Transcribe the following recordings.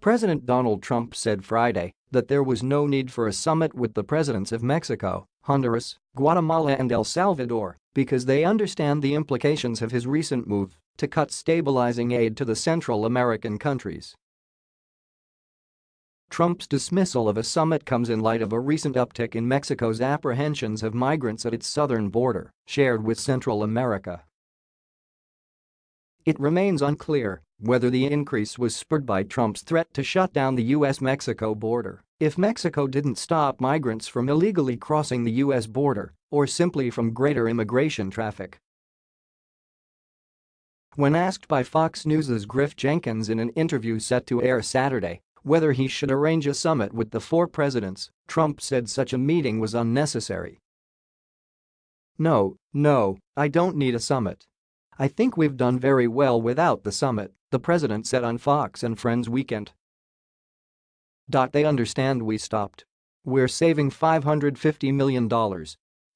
President Donald Trump said Friday that there was no need for a summit with the presidents of Mexico, Honduras, Guatemala and El Salvador because they understand the implications of his recent move to cut stabilizing aid to the Central American countries. Trump's dismissal of a summit comes in light of a recent uptick in Mexico's apprehensions of migrants at its southern border, shared with Central America. It remains unclear whether the increase was spurred by Trump's threat to shut down the U.S.-Mexico border if Mexico didn't stop migrants from illegally crossing the U.S. border or simply from greater immigration traffic. When asked by Fox News' Griff Jenkins in an interview set to air Saturday whether he should arrange a summit with the four presidents, Trump said such a meeting was unnecessary. No, no, I don't need a summit. I think we've done very well without the summit, the president said on Fox and Friends Weekend. They understand we stopped. We're saving $550 million.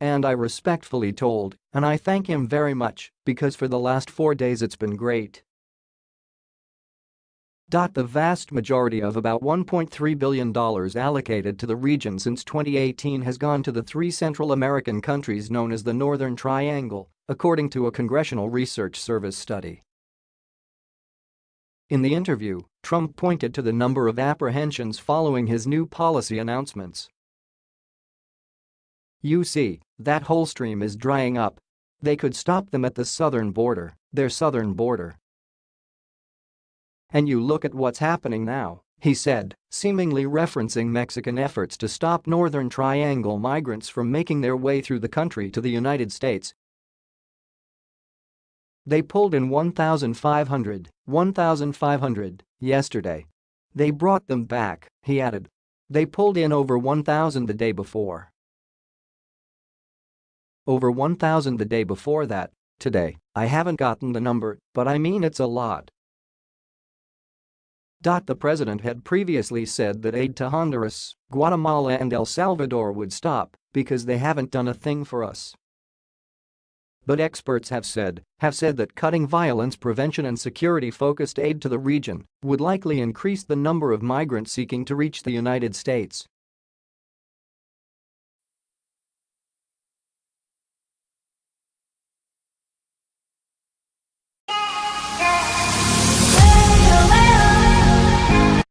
And I respectfully told, and I thank him very much, because for the last four days it's been great. The vast majority of about $1.3 billion allocated to the region since 2018 has gone to the three Central American countries known as the Northern Triangle, according to a Congressional Research Service study. In the interview, Trump pointed to the number of apprehensions following his new policy announcements. You see, that whole stream is drying up. They could stop them at the southern border, their southern border. And you look at what's happening now, he said, seemingly referencing Mexican efforts to stop Northern Triangle migrants from making their way through the country to the United States. They pulled in 1,500, 1,500, yesterday. They brought them back, he added. They pulled in over 1,000 the day before. Over 1,000 the day before that, today, I haven't gotten the number, but I mean it's a lot. The president had previously said that aid to Honduras, Guatemala and El Salvador would stop because they haven't done a thing for us. But experts have said, have said that cutting violence prevention and security-focused aid to the region would likely increase the number of migrants seeking to reach the United States.